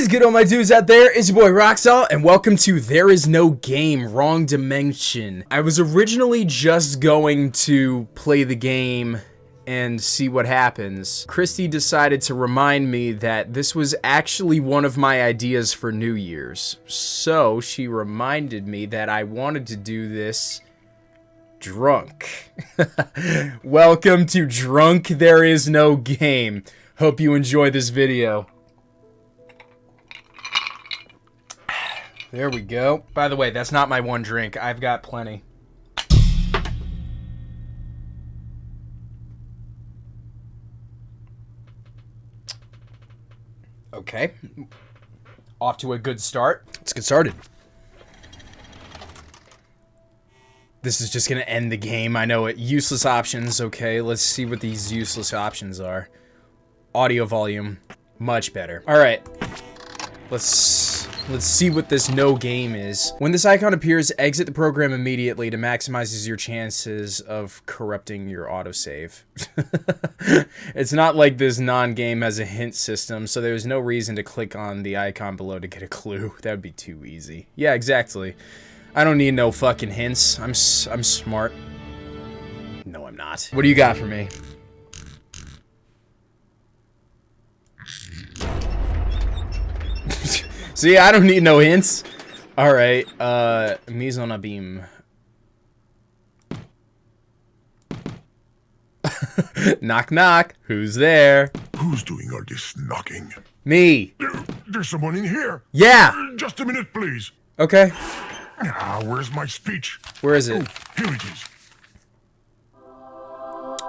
is good, all my dudes out there? It's your boy Roxall, and welcome to There Is No Game, Wrong Dimension. I was originally just going to play the game and see what happens. Christy decided to remind me that this was actually one of my ideas for New Year's. So she reminded me that I wanted to do this drunk. Welcome to Drunk There Is No Game. Hope you enjoy this video. There we go. By the way, that's not my one drink. I've got plenty. Okay. Off to a good start. Let's get started. This is just gonna end the game. I know it. Useless options. Okay, let's see what these useless options are. Audio volume. Much better. Alright. Let's let's see what this no game is. When this icon appears, exit the program immediately to maximize your chances of corrupting your autosave. it's not like this non-game has a hint system, so there's no reason to click on the icon below to get a clue. That would be too easy. Yeah, exactly. I don't need no fucking hints. I'm I'm smart. No, I'm not. What do you got for me? See, I don't need no hints. All right, uh, mise en abîme. knock, knock. Who's there? Who's doing all this knocking? Me. There, there's someone in here. Yeah. Just a minute, please. Okay. Ah, where's my speech? Where is it? Oh, here it is.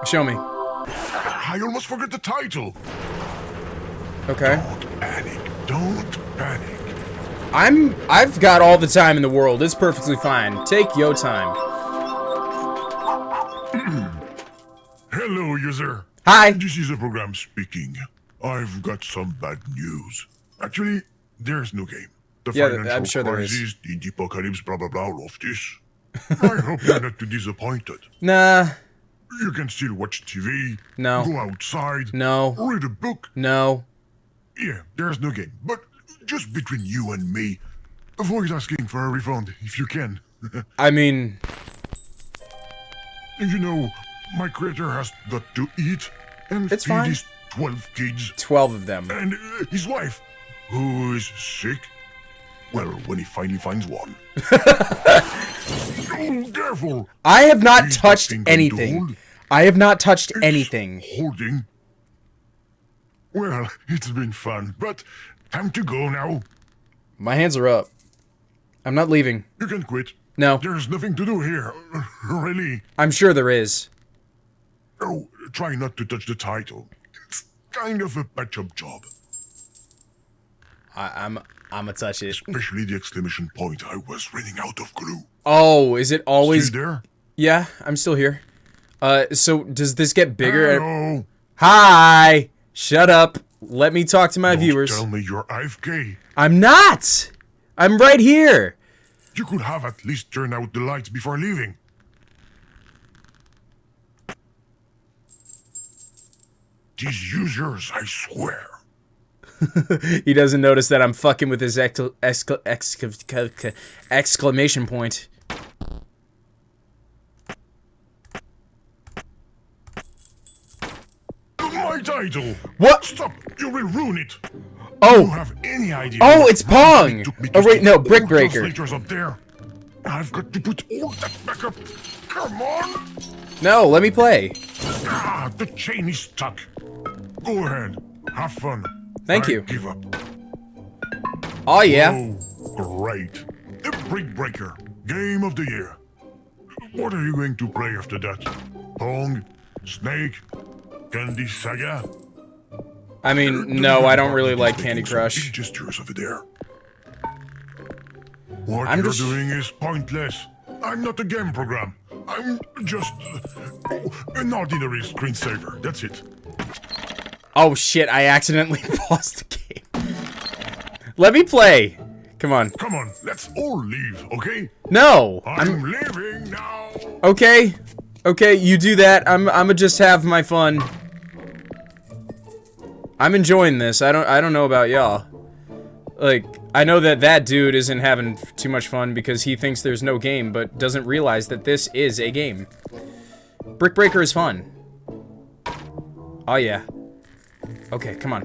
Show me. I almost forgot the title. Okay. Don't panic. Don't panic. I'm I've got all the time in the world. It's perfectly fine. Take your time. Hello, user. Hi. This is the program speaking. I've got some bad news. Actually, there's no game. The Yeah, financial I'm sure there is. crisis, the apocalypse, blah blah blah, all of this. I hope you're not too disappointed. Nah. You can still watch TV, No. go outside, No. read a book. No. Yeah, there's no game. But just between you and me, avoid asking for a refund if you can. I mean, you know, my creator has got to eat and It's feed fine. his 12 kids 12 of them. and uh, his wife, who is sick. Well, when he finally finds one. oh, careful! I have not He's touched nothing going to anything. I have not touched It's anything. Holding. Well, it's been fun, but time to go now. My hands are up. I'm not leaving. You can quit. No. There's nothing to do here. really. I'm sure there is. Oh, try not to touch the title. It's kind of a patch-up job. I, I'm I'm gonna touch it. Especially the exclamation point. I was running out of glue. Oh, is it always? Still there? Yeah, I'm still here. Uh, so does this get bigger? Hello. Hi. Shut up. Let me talk to my Don't viewers. tell me you're AFK. I'm not. I'm right here. You could have at least turned out the lights before leaving. These users, I swear. He doesn't notice that I'm fucking with his excla- excla- exca- exclamation point. Title! What? Stop! You will ruin it! Do you Oh, have any idea? Oh, it's Pong! Oh, wait, no, Brick Breaker. up there. I've got to put all that back up. Come on! no, let me play. Ah, the chain is stuck. Go ahead. Have fun. Thank I you. Give up. Oh, yeah. Oh, great. The Brick Breaker. Game of the year. What are you going to play after that? Pong? Snake? Candy Saga? I mean, no, I don't really like Candy Crush. Gestures over there. What I'm you're just- doing is pointless. I'm not a game program. I'm just an ordinary screensaver. That's it. Oh, shit, I accidentally paused the game. Let me play. Come on. Come on, let's all leave, okay? No, I'm, I'm leaving now. okay. Okay, you do that. I'm I'ma just have my fun. I'm enjoying this. I don't I don't know about y'all. Like, I know that that dude isn't having too much fun because he thinks there's no game, but doesn't realize that this is a game. Brick Breaker is fun. Oh, yeah. Okay, come on.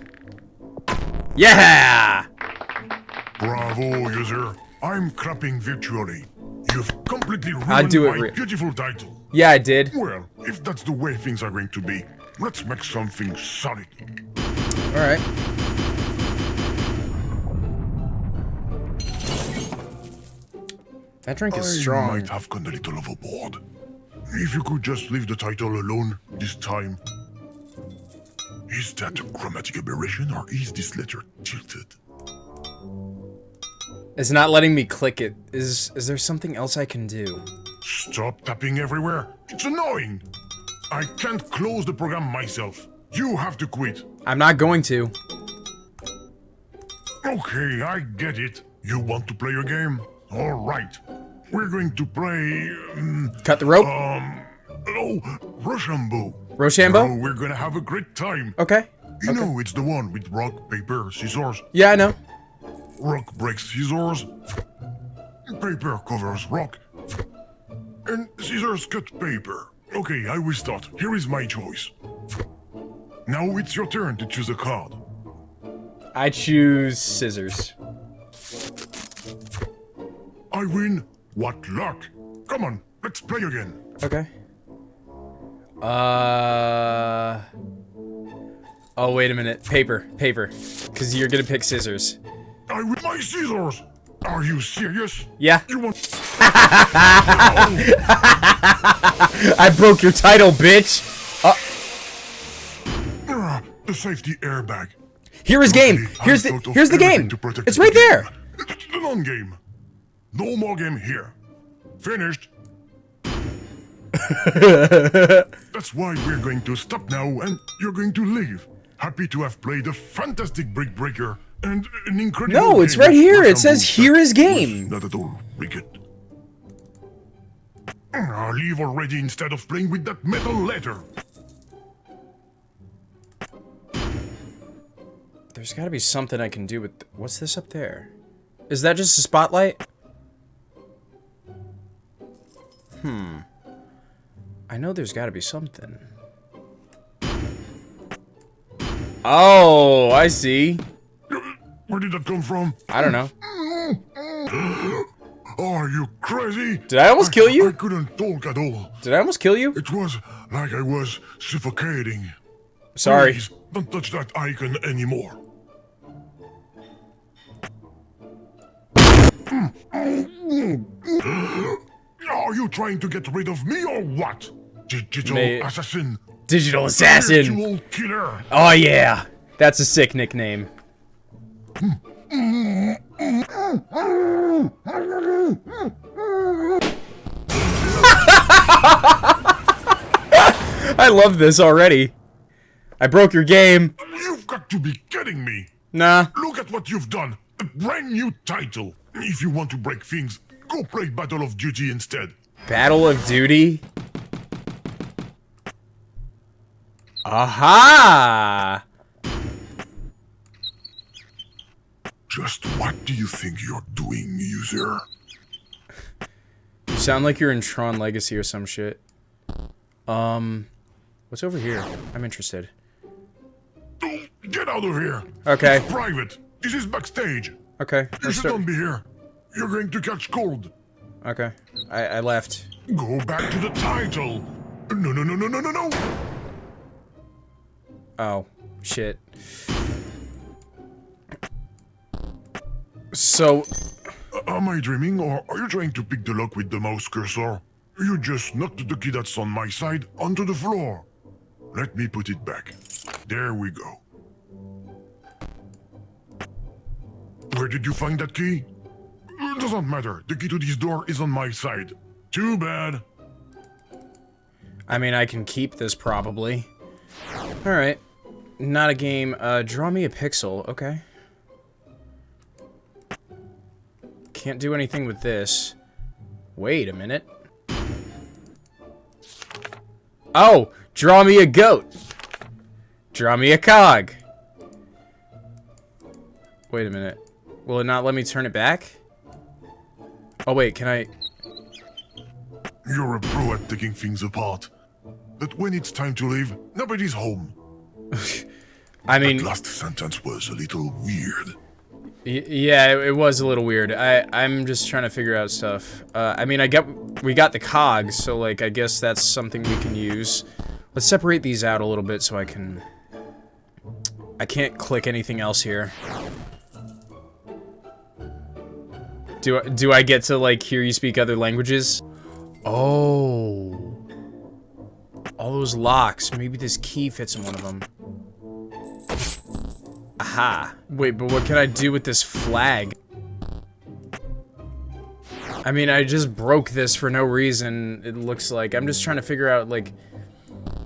Yeah! Bravo, user. I'm clapping virtually. You've completely ruined I'll do it my beautiful title. Yeah, I did. Well, if that's the way things are going to be, let's make something solid. Alright. That drink is I strong. might have gone a little overboard. If you could just leave the title alone this time. Is that a grammatic aberration or is this letter tilted? It's not letting me click it. Is is there something else I can do? Stop tapping everywhere. It's annoying. I can't close the program myself. You have to quit. I'm not going to. Okay, I get it. You want to play a game? All right. We're going to play. Um, Cut the rope. um oh, Rochambeau. Rochambeau? Oh, we're gonna have a great time. Okay. You know, it's the one with rock, paper, scissors. Yeah, I know. Rock breaks scissors. Paper covers rock. And scissors cut paper. Okay, I will start. Here is my choice. Now it's your turn to choose a card. I choose scissors. I win. What luck! Come on, let's play again. Okay. Uh. Oh, wait a minute. Paper. Paper. Because you're gonna pick scissors. I win my scissors. Are you serious? Yeah. You want? I broke your title, bitch! Ah, the safety airbag. Here is game! Here's the here's the game! to protect It's right there! It's the non-game. No more game here. Finished. That's why we're going to stop now and you're going to leave. Happy to have played a fantastic Brick Breaker and an incredible No, it's right here. It says, "Here is game." Not at all wicked. I'll leave already instead of playing with that metal letter. There's gotta be something I can do with... What's this up there? Is that just a spotlight? Hmm. I know there's gotta be something. Oh, I see. Where did that come from? I don't know. Are you crazy? Did I almost kill you? I couldn't talk at all. Did I almost kill you? It was like I was suffocating. Sorry. Please, don't touch that icon anymore. Are you trying to get rid of me or what? Digital May- assassin. Digital assassin. Virtual killer. Oh yeah. That's a sick nickname. I love this already. I broke your game. You've got to be kidding me. Nah. Look at what you've done. A brand new title. If you want to break things, go play Battle of Duty instead. Battle of Duty? Aha! Just what do you think you're doing, user? You sound like you're in Tron Legacy or some shit. Um, what's over here? I'm interested. Get out of here! Okay, Private! This is backstage! okay. You should not be here. You're going to catch cold. Okay, I, I left. Go back to the title. No, no, no, no, no, no, no. Oh, shit. So, Am I dreaming, or are you trying to pick the lock with the mouse cursor? You just knocked the key that's on my side onto the floor. Let me put it back. There we go. Where did you find that key? It doesn't matter. The key to this door is on my side. Too bad. I mean, I can keep this probably. Alright. Not a game. Uh, draw me a pixel. Okay. Can't do anything with this. Wait a minute. Oh! Draw me a goat! Draw me a cog! Wait a minute. Will it not let me turn it back? Oh wait, can I... You're a pro at taking things apart. But when it's time to leave, nobody's home. I mean, That last sentence was a little weird. y- yeah, it, it was a little weird. I, I'm just trying to figure out stuff. Uh, I mean, I got, we got the cogs, so like, I guess that's something we can use. Let's separate these out a little bit so I can... I can't click anything else here. Do, I- do I get to, like, hear you speak other languages? Oh. All those locks. Maybe this key fits in one of them. Aha. Wait, but what can I do with this flag? I mean, I just broke this for no reason, it looks like. I'm just trying to figure out, like...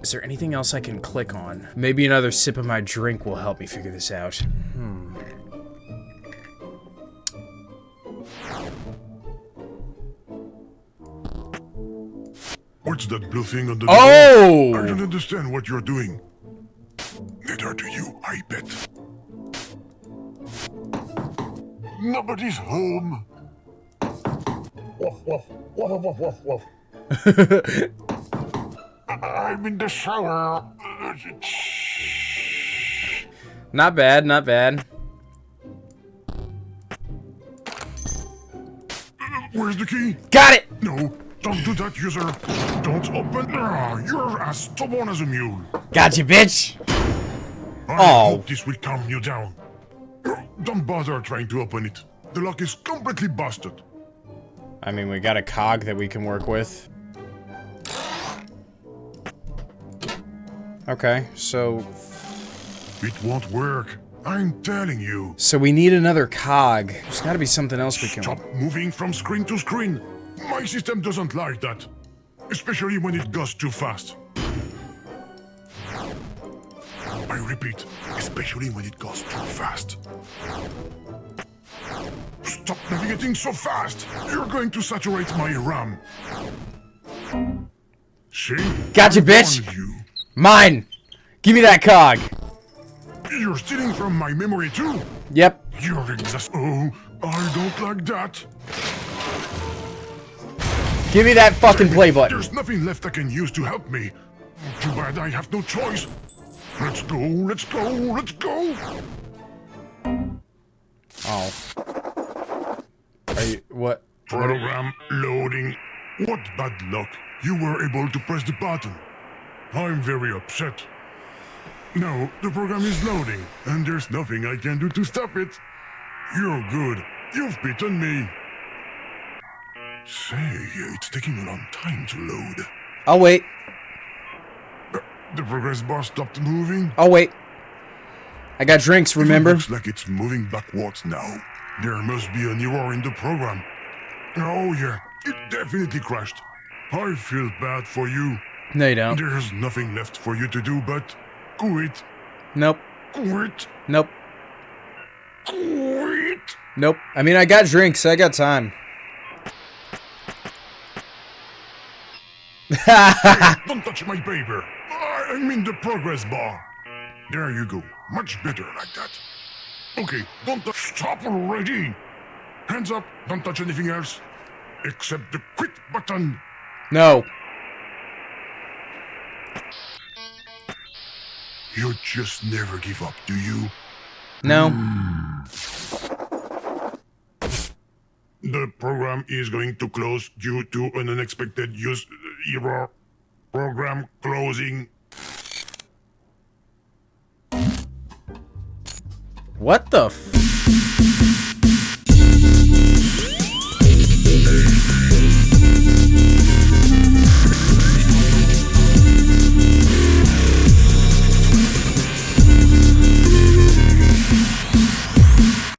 Is there anything else I can click on? Maybe another sip of my drink will help me figure this out. What's that blue thing on the door? Oh! I Oh! don't understand what you're doing. Neither do you, I bet. Nobody's home. I'm in the shower. Not bad, not bad. Where's the key? Got it! No, don't do that, user. Don't open. Ah, you're as stubborn as a mule. Gotcha, bitch! I Oh. this will calm you down. Don't bother trying to open it. The lock is completely busted. I mean, we got a cog that we can work with. Okay, so... It won't work. I'm telling you. So we need another cog. There's gotta be something else we can... Stop moving from screen to screen. My system doesn't like that. Especially when it goes too fast. I repeat, especially when it goes too fast. Stop navigating so fast! You're going to saturate my RAM. See? Gotcha, bitch. Mine! Give me that cog! You're stealing from my memory too. Yep. You're exhaust. Oh, I don't like that. Give me that fucking play button. There's nothing left I can use to help me. Too bad I have no choice. Let's go, let's go, let's go! Oh. Are you... What? What Program loading. What bad luck. You were able to press the button. I'm very upset. No, the program is loading, and there's nothing I can do to stop it. You're good. You've beaten me. Say, it's taking a long time to load. I'll wait. The progress bar stopped moving. I'll wait. I got drinks, remember? Looks like it's moving backwards now. There must be an error in the program. Oh yeah, it definitely crashed. I feel bad for you. No, you don't. There's nothing left for you to do but quit, Nope. quit, Nope. quit. Nope. I mean, I got drinks. I got time. Don't touch my paper. I mean the progress bar. There you go. Much better like that. Okay, don't. Stop already. Hands up. Don't touch anything else. Except the quit button. No. You just never give up, do you? No. Hmm. The program is going to close due to an unexpected use error. Program closing. What the